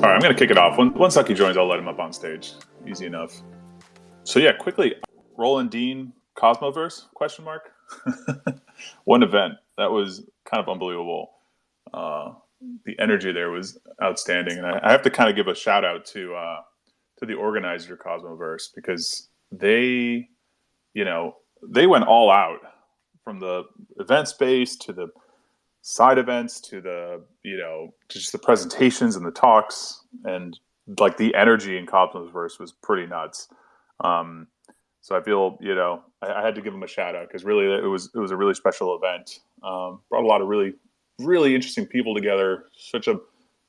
All right, I'm going to kick it off. When, once Zaki joins, I'll let him up on stage. Easy enough. So yeah, quickly, Roland Dean, Cosmoverse? Question mark. One event that was kind of unbelievable. Uh, the energy there was outstanding, and I, I, have to kind of give a shout out to uh, to the organizer Cosmoverse because they, you know, they went all out from the event space to the side events to the you know to just the presentations and the talks and like the energy in Cosmoverse was pretty nuts. Um, so I feel you know I, I, had to give him a shout out because really it was it was a really special event. Um, brought a lot of really really interesting people together. Such a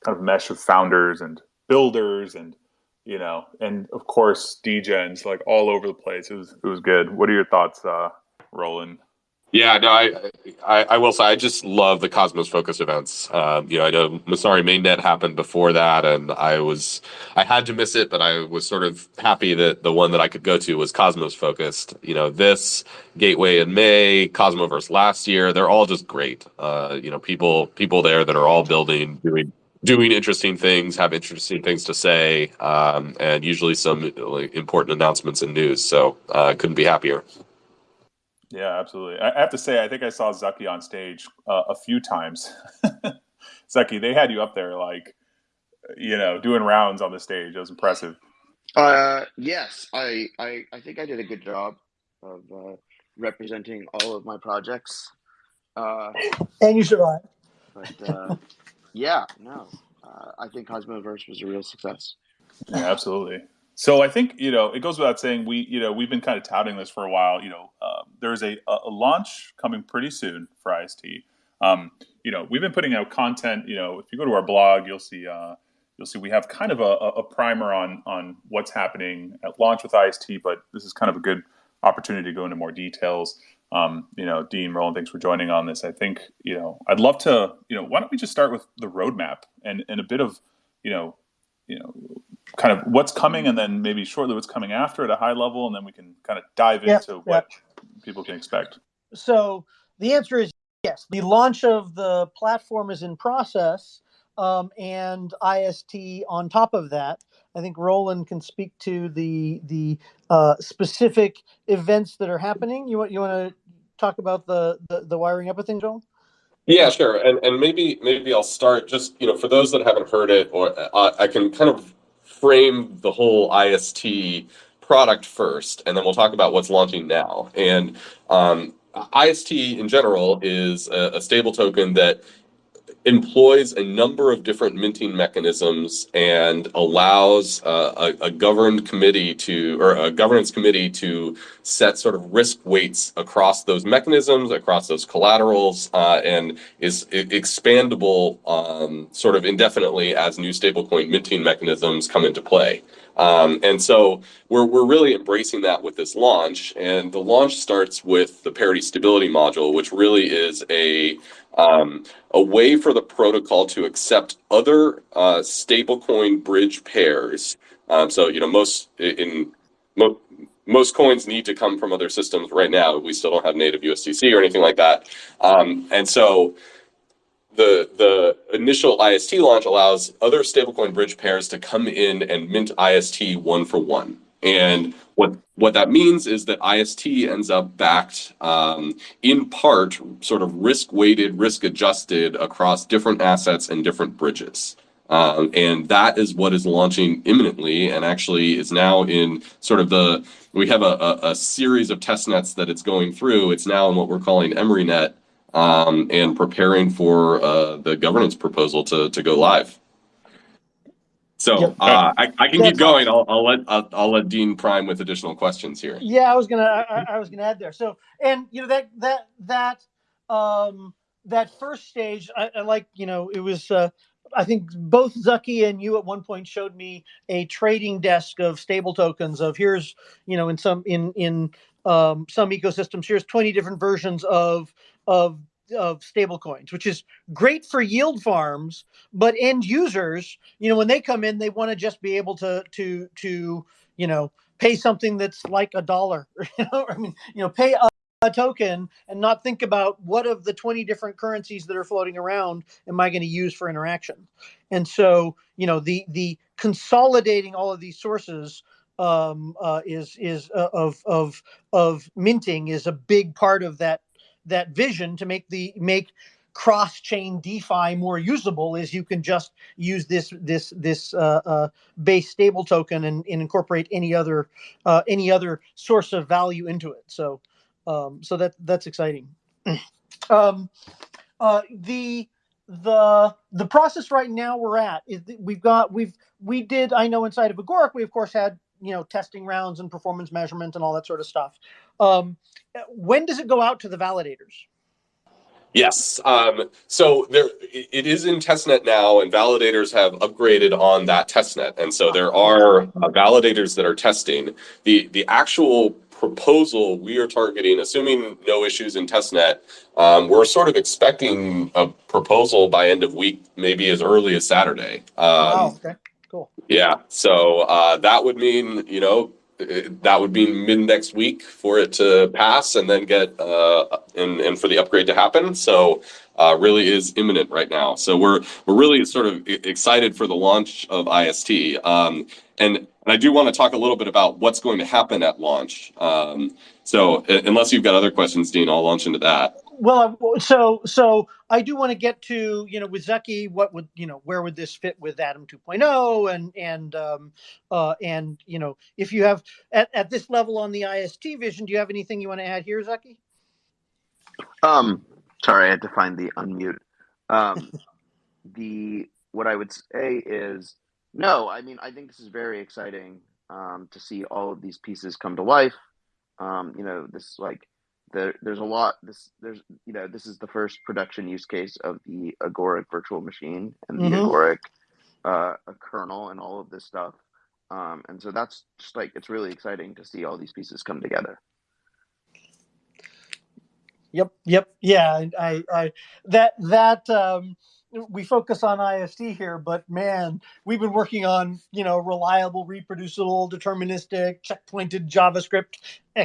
kind of mesh of founders and builders and you know and of course DJs like all over the place. It was it was good. What are your thoughts, uh, Roland? Yeah, no, I, I, I will say I just love the Cosmos focus events. Um, you know, I know Messari Mainnet happened before that, and I was I had to miss it, but I was sort of happy that the one that I could go to was Cosmos focused. You know, this Gateway in May, Cosmoverse last year, they're all just great. Uh, you know, people people there that are all building, doing doing interesting things, have interesting things to say, um, and usually some like, important announcements and news. So, uh, couldn't be happier. Yeah, absolutely. I have to say, I think I saw Zaki on stage uh, a few times. Zaki, they had you up there, like, you know, doing rounds on the stage. It was impressive. Uh, yes, I, I, I think I did a good job of uh, representing all of my projects. Uh, and you survived. But uh, yeah, no, uh, I think Cosmoverse was a real success. Yeah, absolutely. So I think you know it goes without saying we you know we've been kind of touting this for a while. You know, um, there's a, a launch coming pretty soon for IST. Um, you know, we've been putting out content. You know, if you go to our blog, you'll see uh, you'll see we have kind of a, a, primer on on what's happening at launch with IST. But this is kind of a good opportunity to go into more details. Um, you know, Dean Roland, thanks for joining on this. I think you know I'd love to. You know, why don't we just start with the roadmap and and a bit of you know you know kind of what's coming and then maybe shortly what's coming after at a high level and then we can kind of dive into what people can expect. So the answer is yes. The launch of the platform is in process um, and ist on top of that. I think roland can speak to the the uh, specific events that are happening. You want you want to talk about the, the the wiring up of things joel yeah, sure. And and maybe maybe I'll start just you know for those that haven't heard it, or uh, I can kind of frame the whole IST product first, and then we'll talk about what's launching now. And um, IST in general is a, a stable token that employs a number of different minting mechanisms and allows uh, a, a, governed committee to or a governance committee to set sort of risk weights across those mechanisms across those collaterals uh, and is expandable um, sort of indefinitely as new stablecoin minting mechanisms come into play. Um, and so we're, we're really embracing that with this launch and the launch starts with the parity stability module which really is a um, a way for the protocol to accept other uh, stablecoin bridge pairs. Um, so, you know, most in mo most coins need to come from other systems right now. We still don't have native USDC or anything like that. Um, and so the the initial IST launch allows other stablecoin bridge pairs to come in and mint IST one for one. And what what that means is that IST ends up backed um, in part, sort of risk weighted, risk adjusted across different assets and different bridges. Um, and that is what is launching imminently and actually is now in sort of the we have a, a, a series of test nets that it's going through. It's now in what we're calling EmeryNet um, and preparing for uh, the governance proposal to, to go live. So yep. uh, I, I, can keep going. I'll, I'll let I'll, I'll, let Dean prime with additional questions here. Yeah, I was gonna I, I, was gonna add there. So and you know that that that um that first stage I, I like you know it was uh, I think both Zaki and you at one point showed me a trading desk of stable tokens of here's you know in some in in um, some ecosystems here's 20 different versions of of of stable coins, which is great for yield farms, but end users, you know, when they come in, they want to just be able to to to you know pay something that's like a dollar. You know, I mean, you know, pay a token and not think about what of the 20 different currencies that are floating around am I going to use for interaction. And so, you know, the the consolidating all of these sources um, uh, is is uh, of of of minting is a big part of that that vision to make the make cross-chain DeFi more usable is you can just use this this this uh, uh, base stable token and, and incorporate any other uh, any other source of value into it. So um, so that that's exciting. um, uh, the the the process right now we're at is we've got we've we did I know inside of Agoric we of course had you know testing rounds and performance measurement and all that sort of stuff. Um, when does it go out to the validators? Yes. Um, so there, it is in testnet now, and validators have upgraded on that testnet, and so there are uh, validators that are testing the the actual proposal we are targeting, assuming no issues in testnet. Um, we're sort of expecting a proposal by end of week, maybe as early as Saturday. Um, wow. Okay. Yeah. So uh, that would mean you know that would be mid next week for it to pass and then get uh, and and for the upgrade to happen. So uh, really is imminent right now. So we're we're really sort of excited for the launch of IST. Um, and and I do want to talk a little bit about what's going to happen at launch. Um, so unless you've got other questions, Dean, I'll launch into that well so so i do want to get to you know with zaki what would you know where would this fit with atom 2.0 and and um uh and you know if you have at, at this level on the ist vision do you have anything you want to add here zaki um sorry i had to find the unmute. Um the what i would say is no i mean i think this is very exciting um to see all of these pieces come to life. Um you know this like there, there's a lot this there's you know this is the first production use case of the agoric virtual machine and the mm-hmm. agoric uh, kernel and all of this stuff. Um, and so that's just like it's really exciting to see all these pieces come together. Yep yep. Yeah i i that that um we focus on IST here, but man, we've been working on you know reliable, reproducible, deterministic, checkpointed JavaScript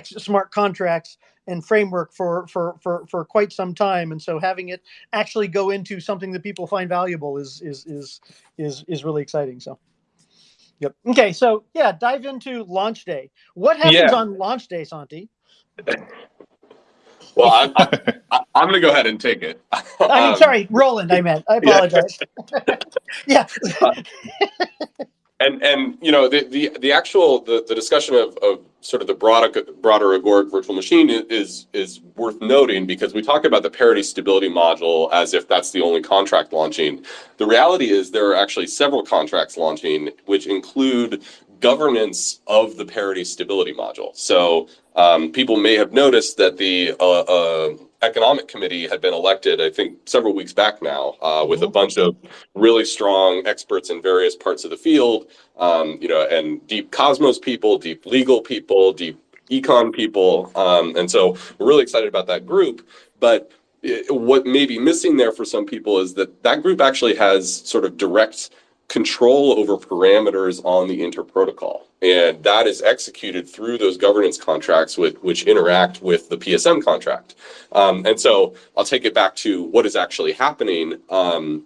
smart contracts and framework for for for for quite some time and so having it actually go into something that people find valuable is is is is is really exciting so. Yep. Okay so yeah dive into launch day. What happens yeah. on launch day santi? Well i'm, I'm, I'm gonna go ahead and take it. I'm um, sorry roland i meant. I apologize. Yeah, yeah. uh, and and you know the the, the actual the, the discussion of, of sort of the broader broader agoric virtual machine is is worth noting because we talk about the parity stability module as if that's the only contract launching. The reality is there are actually several contracts launching which include governance of the parity stability module so um, people may have noticed that the uh, uh, economic committee had been elected, I think, several weeks back now, uh, with a mm-hmm. bunch of really strong experts in various parts of the field, um, you know, and deep Cosmos people, deep legal people, deep econ people, um, and so we're really excited about that group. But it, what may be missing there for some people is that that group actually has sort of direct control over parameters on the interprotocol. And that is executed through those governance contracts with, which interact with the PSM contract. Um, and so I'll take it back to what is actually happening. Um,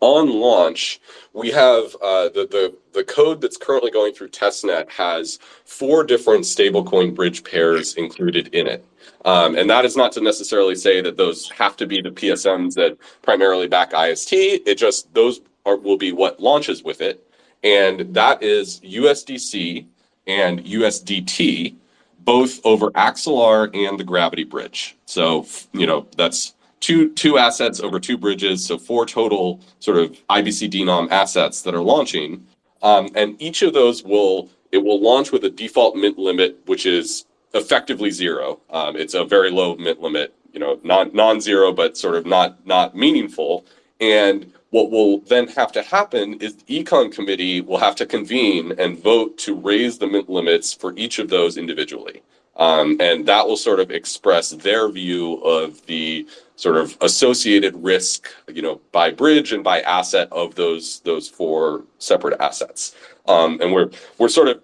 on launch, we have uh, the, the, the code that's currently going through testnet has four different stablecoin bridge pairs included in it. Um, and that is not to necessarily say that those have to be the PSMs that primarily back IST. It just, those are, will be what launches with it. And that is USDC and USDT, both over Axelar and the Gravity Bridge. So, you know, that's two two assets over two bridges, so four total sort of IBC denom assets that are launching. Um, and each of those will it will launch with a default mint limit, which is effectively zero. Um, it's a very low mint limit, you know, non non-zero, but sort of not not meaningful. And what will then have to happen is the econ committee will have to convene and vote to raise the limits for each of those individually. Um, and that will sort of express their view of the sort of associated risk, you know, by bridge and by asset of those those four separate assets. Um, and we're we're sort of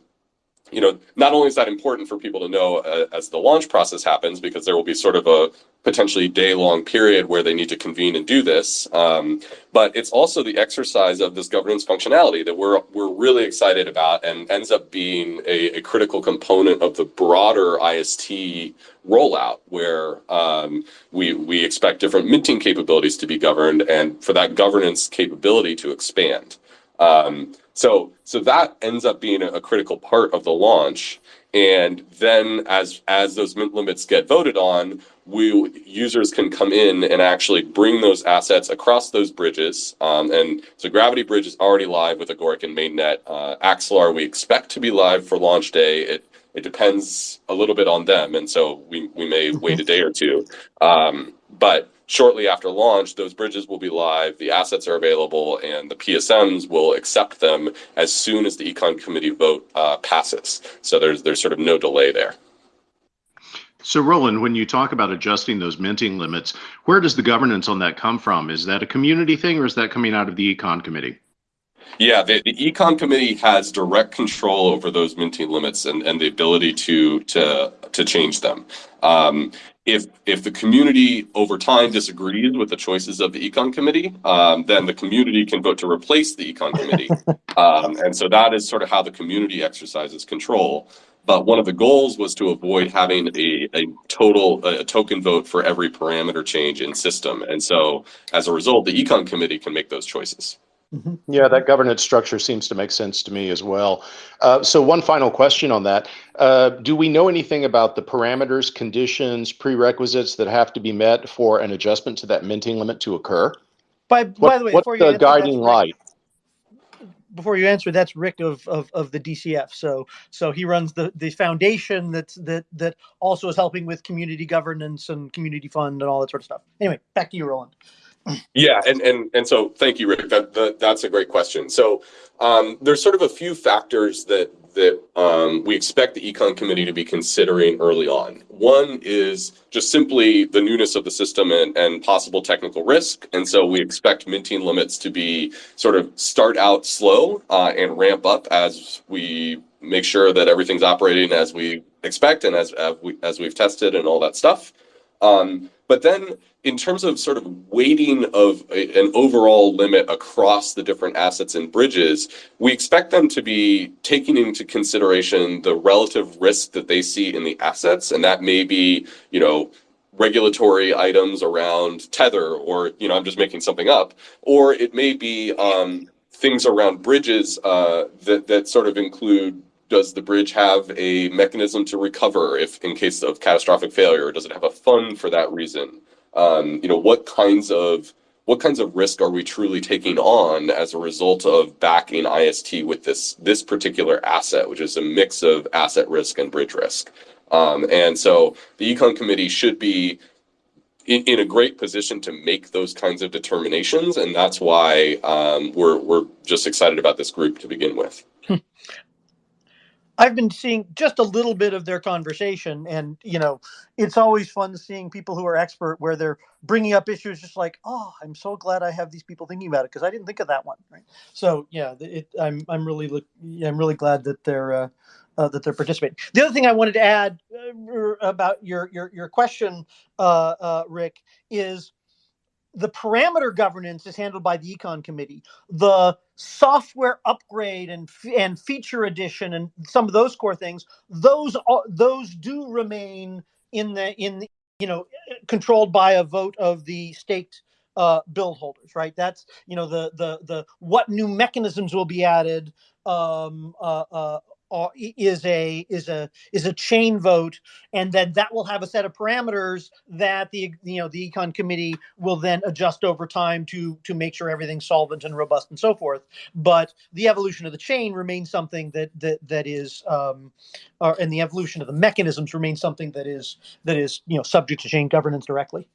you know, not only is that important for people to know uh, as the launch process happens, because there will be sort of a potentially day long period where they need to convene and do this, um, but it's also the exercise of this governance functionality that we're we're really excited about and ends up being a, a critical component of the broader IST rollout, where um, we we expect different minting capabilities to be governed and for that governance capability to expand. Um, so so that ends up being a, critical part of the launch. And then as as those mint limits get voted on, we users can come in and actually bring those assets across those bridges. Um, and so Gravity Bridge is already live with Agoric and Mainnet. Uh, Axelar we expect to be live for launch day. It it depends a little bit on them, and so we we may wait a day or two. Um, but shortly after launch, those bridges will be live, the assets are available, and the PSMs will accept them as soon as the econ committee vote uh, passes. So there's there's sort of no delay there. So, Roland, when you talk about adjusting those minting limits, where does the governance on that come from? Is that a community thing or is that coming out of the econ committee? Yeah, the, the econ committee has direct control over those minting limits and, and the ability to to to change them. Um, if if the community over time disagrees with the choices of the econ committee, um, then the community can vote to replace the econ committee, um, and so that is sort of how the community exercises control. But one of the goals was to avoid having a, a total a token vote for every parameter change in system, and so as a result, the econ committee can make those choices. Mm-hmm. Yeah, that governance structure seems to make sense to me as well. Uh, so, one final question on that: uh, Do we know anything about the parameters, conditions, prerequisites that have to be met for an adjustment to that minting limit to occur? By, What, by the way, what's before the answer, guiding light? Before you answer, that's Rick of, of, of the DCF. So so he runs the, the foundation that's that that also is helping with community governance and community fund and all that sort of stuff. Anyway, back to you, Roland. Yeah, and and and so thank you, Rick. That, that that's a great question. So um, there's sort of a few factors that that um, we expect the econ committee to be considering early on. One is just simply the newness of the system and, and possible technical risk, and so we expect minting limits to be sort of start out slow uh, and ramp up as we make sure that everything's operating as we expect and as as, we, as we've tested and all that stuff. Um, but then in terms of sort of weighting of a, an overall limit across the different assets and bridges, we expect them to be taking into consideration the relative risk that they see in the assets. And that may be, you know, regulatory items around tether or, you know, I'm just making something up, or it may be um, things around bridges uh, that, that sort of include does the bridge have a mechanism to recover if in case of catastrophic failure? Does it have a fund for that reason? Um, you know, what kinds of what kinds of risk are we truly taking on as a result of backing IST with this this particular asset, which is a mix of asset risk and bridge risk? Um, and so the econ committee should be in, in, a great position to make those kinds of determinations, and that's why um, we're we're just excited about this group to begin with. I've been seeing just a little bit of their conversation, and you know, it's always fun seeing people who are expert where they're bringing up issues just like, oh, I'm so glad I have these people thinking about it because I didn't think of that one. Right. So yeah, it, I'm I'm really I'm really glad that they're uh, uh, that they're participating. The other thing I wanted to add uh, about your your your question, uh, uh, Rick, is the parameter governance is handled by the econ committee. The software upgrade and and feature addition and some of those core things, those are, those do remain in the in the, you know controlled by a vote of the state uh, build holders, right? That's you know the the the what new mechanisms will be added, um, uh, uh, uh, is a is a is a chain vote, and then that will have a set of parameters that the you know the econ committee will then adjust over time to to make sure everything's solvent and robust and so forth. But the evolution of the chain remains something that that that is, um, uh, and the evolution of the mechanisms remains something that is that is you know subject to chain governance directly.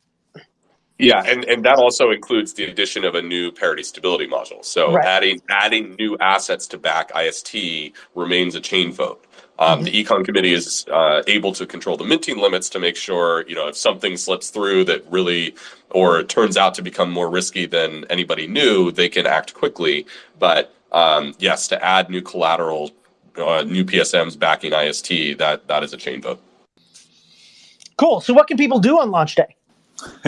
Yeah, and, and that also includes the addition of a new parity stability module. So Right. adding adding new assets to back IST remains a chain vote. Um, The econ committee is uh, able to control the minting limits to make sure you know if something slips through that really or turns out to become more risky than anybody knew, they can act quickly. But um, yes, to add new collateral uh, new PSMs backing IST, that that is a chain vote. Cool. So what can people do on launch day?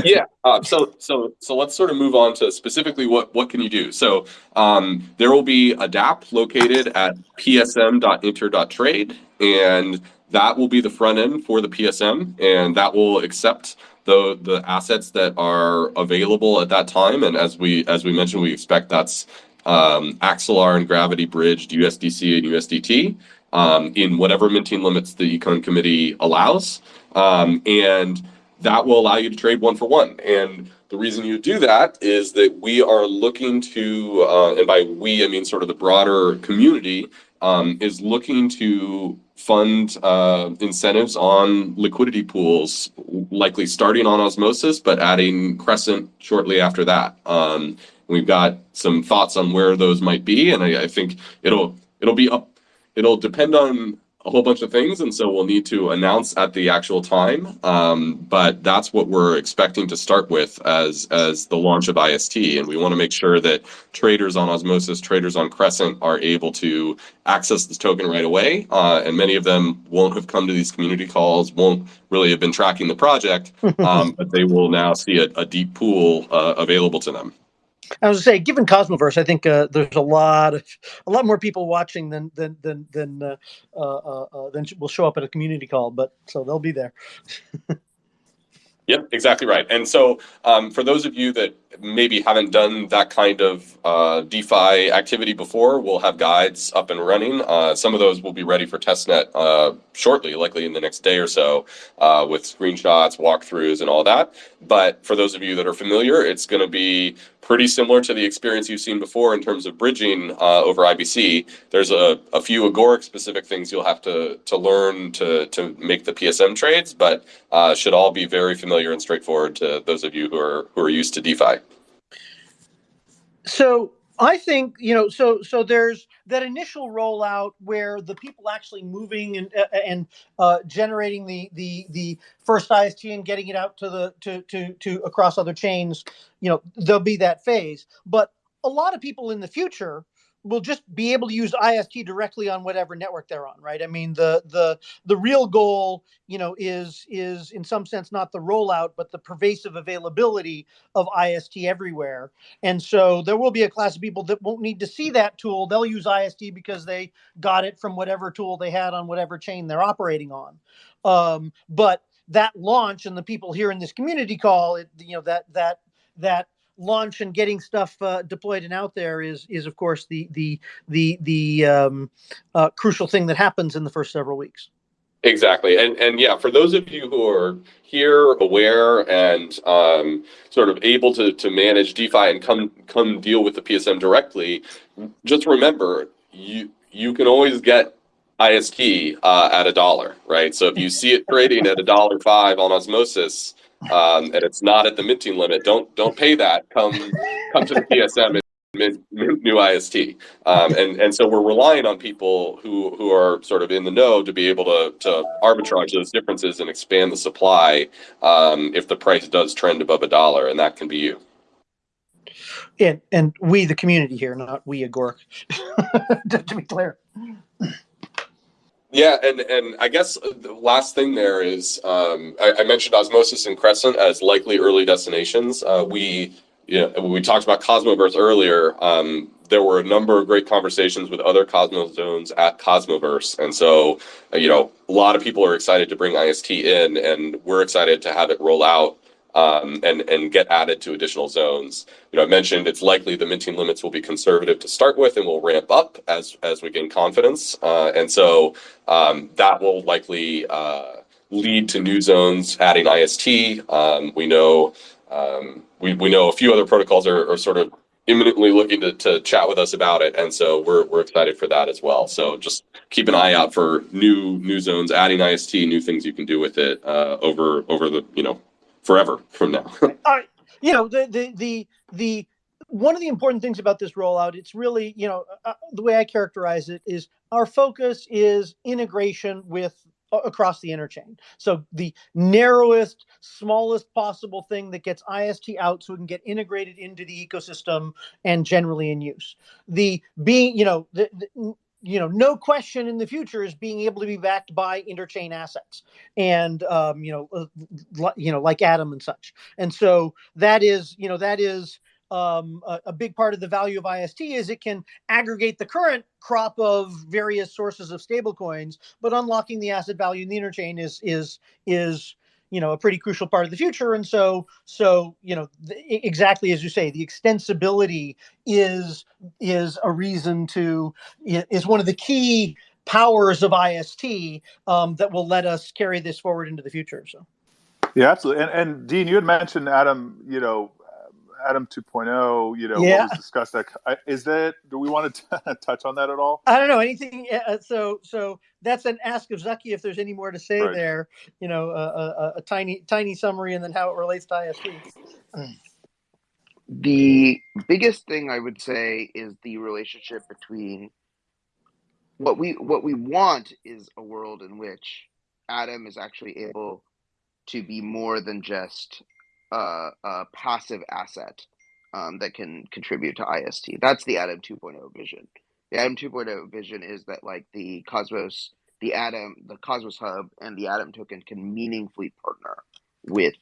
Yeah. Uh, so so so let's sort of move on to specifically what what can you do. So um, there will be a DAP located at psm.inter.trade, and that will be the front end for the PSM, and that will accept the the assets that are available at that time. And as we as we mentioned, we expect that's um, Axelar and Gravity bridged USDC and USDT um, in whatever minting limits the Econ Committee allows, um, and that will allow you to trade one for one. And the reason you do that is that we are looking to, uh, and by we I mean sort of the broader community, um, is looking to fund uh, incentives on liquidity pools, likely starting on osmosis, but adding Crescent shortly after that. Um, we've got some thoughts on where those might be, and I, I think it'll it'll be up. It'll depend on a whole bunch of things, and so we'll need to announce at the actual time. Um, but that's what we're expecting to start with as as the launch of IST, and we want to make sure that traders on Osmosis, traders on Crescent, are able to access this token right away. Uh, and many of them won't have come to these community calls, won't really have been tracking the project, um, but they will now see a, a deep pool uh, available to them. I was to say, given Cosmoverse, I think uh, there's a lot of a lot more people watching than than than than uh, uh, uh than will show up at a community call. But so they'll be there. Yep, exactly right. And so, um, for those of you that maybe haven't done that kind of uh, DeFi activity before, we'll have guides up and running. Uh, some of those will be ready for testnet uh, shortly, likely in the next day or so, uh, with screenshots, walkthroughs, and all that. But for those of you that are familiar, it's going to be pretty similar to the experience you've seen before in terms of bridging uh, over IBC. There's a, a few Agoric specific things you'll have to to learn to to make the PSM trades, but uh, should all be very familiar and straightforward to those of you who are who are used to DeFi. So I think you know. So so there's that initial rollout where the people actually moving and uh, and uh, generating the the the first IST and getting it out to the to to to across other chains. You know, there'll be that phase, but a lot of people in the future will just be able to use IST directly on whatever network they're on, right? I mean, the the the real goal, you know, is is in some sense not the rollout, but the pervasive availability of IST everywhere. And so there will be a class of people that won't need to see that tool. They'll use IST because they got it from whatever tool they had on whatever chain they're operating on. Um, but that launch and the people here in this community call it, you know, that that that launch and getting stuff uh, deployed and out there is is of course the the the the um, uh, crucial thing that happens in the first several weeks. Exactly, and and yeah, for those of you who are here, aware, and um, sort of able to to manage DeFi and come come deal with the PSM directly, just remember you you can always get IST uh, at a dollar, right? So if you see it trading at a dollar five on Osmosis, um, and it's not at the minting limit, don't don't pay that. Come come to the PSM and mint, new IST. Um, and and so we're relying on people who who are sort of in the know to be able to to arbitrage those differences and expand the supply um, if the price does trend above a dollar, and that can be you. And and we the community here, not we Agoric, to be clear. Yeah, and and I guess the last thing there is um, I, I, mentioned Osmosis and Crescent as likely early destinations. Uh, we you know, we talked about Cosmoverse earlier. Um, there were a number of great conversations with other Cosmos zones at Cosmoverse, and so you know a lot of people are excited to bring IST in, and we're excited to have it roll out um, and and get added to additional zones. You know, I mentioned it's likely the minting limits will be conservative to start with, and will ramp up as as we gain confidence. Uh, and so um, that will likely uh, lead to new zones adding IST. Um, we know um, we we know a few other protocols are, are sort of imminently looking to, to chat with us about it and so we're, we're excited for that as well so just keep an eye out for new new zones adding ist new things you can do with it uh, over over the you know forever from now. uh, you know, the, the, the, the, one of the important things about this rollout, it's really, you know, uh, uh, the way I characterize it is our focus is integration with uh, across the interchain. So the narrowest, smallest possible thing that gets IST out so it can get integrated into the ecosystem and generally in use. The being, you know, the, the you know, no question in the future is being able to be backed by interchain assets, and um, you know, uh, you know, like Atom and such. And so that is, you know, that is um, a, a, big part of the value of IST is it can aggregate the current crop of various sources of stablecoins, but unlocking the asset value in the interchain is is is you know a pretty crucial part of the future. And so so you know exactly as you say the extensibility is is a reason to is one of the key powers of ist um, that will let us carry this forward into the future so. Yeah absolutely. And, and dean you had mentioned Atom you know Atom 2.0, you know, yeah. what was discussed. That is that. Do we want to touch on that at all? I don't know anything. Uh, so, so that's an ask of Zaki if there's any more to say right. there. You know, a, a, tiny, tiny summary, and then how it relates to IST. The biggest thing I would say is the relationship between what we what we want is a world in which Atom is actually able to be more than just uh, a passive asset um, that can contribute to IST. That's the Atom 2.0 vision. The Atom 2.0 vision is that like the Cosmos, the Atom, the Cosmos Hub, and the Atom token can meaningfully partner with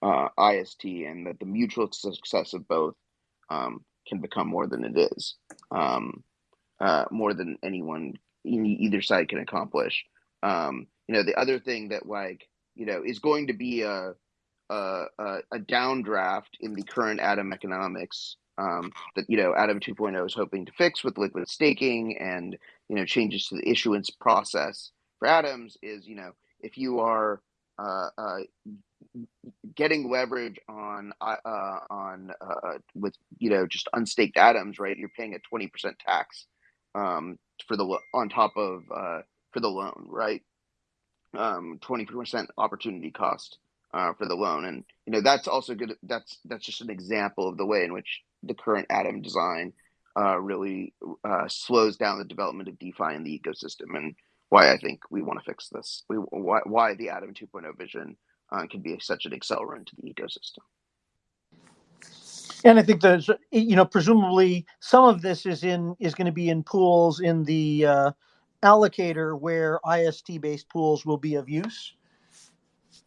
uh, IST, and that the mutual success of both um, can become more than it is, um, uh, more than anyone either side can accomplish. Um, you know, the other thing that like you know is going to be a a, a, downdraft in the current Atom economics um, that you know Atom 2.0 is hoping to fix with liquid staking and you know changes to the issuance process for Atoms is you know if you are uh, uh, getting leverage on uh, on uh, with you know just unstaked atoms, right? You're paying a twenty percent tax um, for the on top of uh, for the loan, right? Um, twenty percent opportunity cost uh, for the loan, and you know that's also good. That's that's just an example of the way in which the current Atom design uh, really uh, slows down the development of DeFi in the ecosystem, and why I think we want to fix this. We, why, why the Atom 2.0 vision uh, can be such an accelerant to the ecosystem. And I think there's, you know, presumably some of this is in is going to be in pools in the uh, allocator where IST based pools will be of use.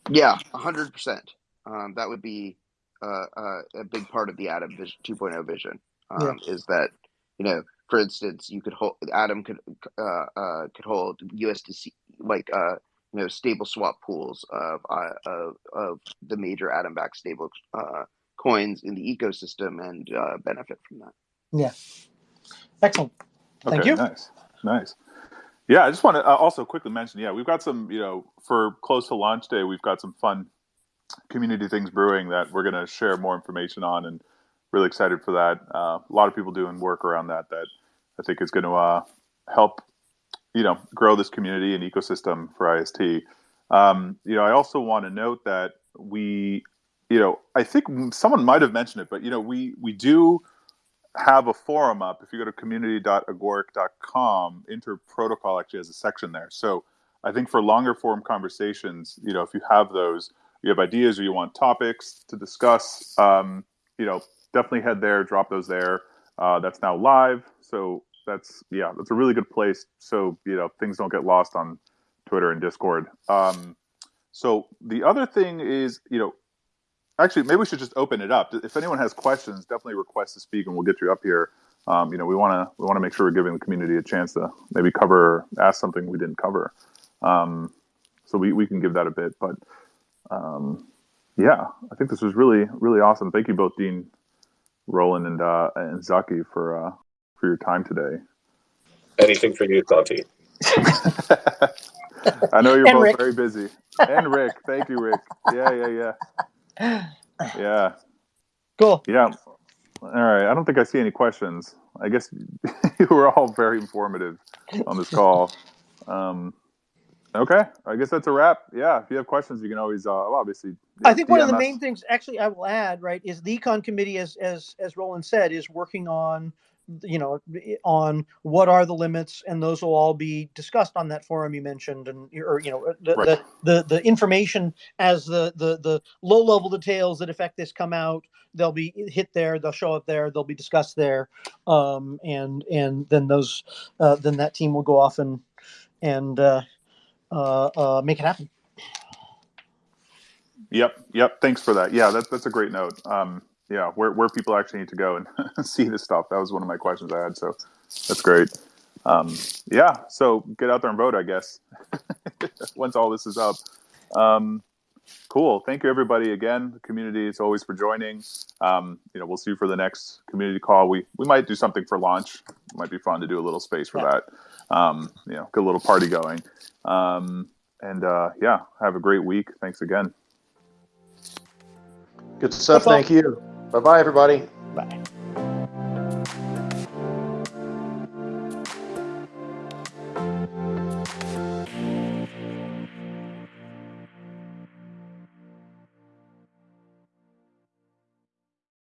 Yeah, hundred percent. Um, that would be uh, uh, a big part of the Atom vision, 2.0 vision. Um, yeah. Is that you know, for instance, you could hold Atom could uh, uh, could hold USDC like uh, you know stable swap pools of uh, of, of the major Atom backed stable uh, coins in the ecosystem and uh, benefit from that. Yeah, excellent. Thank okay, you. Nice, nice. Yeah, I just want to uh, also quickly mention. Yeah, we've got some. You know, for close to launch day, we've got some fun community things brewing that we're going to share more information on, and really excited for that. Uh, a lot of people doing work around that that I think is going to uh, help. You know, grow this community and ecosystem for IST. Um, you know, I also want to note that we, you know, I think someone might have mentioned it, but you know, we we do have a forum up. If you go to community.agoric.com, Interprotocol actually has a section there. So I think for longer form conversations, you know, if you have those, you have ideas or you want topics to discuss, um, you know, definitely head there, drop those there. Uh, that's now live. So that's, yeah, that's a really good place. So, you know, things don't get lost on Twitter and Discord. Um, so the other thing is, you know, actually, maybe we should just open it up. If anyone has questions, definitely request to speak, and we'll get you up here. Um, you know, we want to we want to make sure we're giving the community a chance to maybe cover, ask something we didn't cover. Um, so we, we can give that a bit, but um, yeah, I think this was really really awesome. Thank you both, Dean, Roland, and uh, and Zaki for uh, for your time today. Anything for you, Santi. I know you're both Rick. very busy. And Rick, thank you, Rick. Yeah, yeah, yeah yeah. Cool. Yeah. All right. I don't think I see any questions. I guess you were all very informative on this call. Um, okay. I guess that's a wrap. Yeah. If you have questions, you can always, uh, obviously. I think one of the main things, actually, I will add, right, is the econ committee, as as as Roland said, is working on you know, on what are the limits, and those will all be discussed on that forum you mentioned, and or you know, the Right. the, the the information as the the the low level details that affect this come out, they'll be hit there, they'll show up there, they'll be discussed there, um, and and then those uh, then that team will go off and and uh, uh, uh, make it happen. Yep, yep. Thanks for that. Yeah, that's that's a great note. Um, yeah, where where people actually need to go and see this stuff. That was one of my questions I had. So that's great. Um, yeah, so get out there and vote. I guess once all this is up. Um, cool. Thank you everybody again. The community is always for joining. Um, you know, we'll see you for the next community call. We we might do something for launch. It might be fun to do a little space for Yeah. that. Um, you know, get a little party going. Um, and uh, yeah, have a great week. Thanks again. Good stuff. Thank you. Bye bye, everybody. Bye.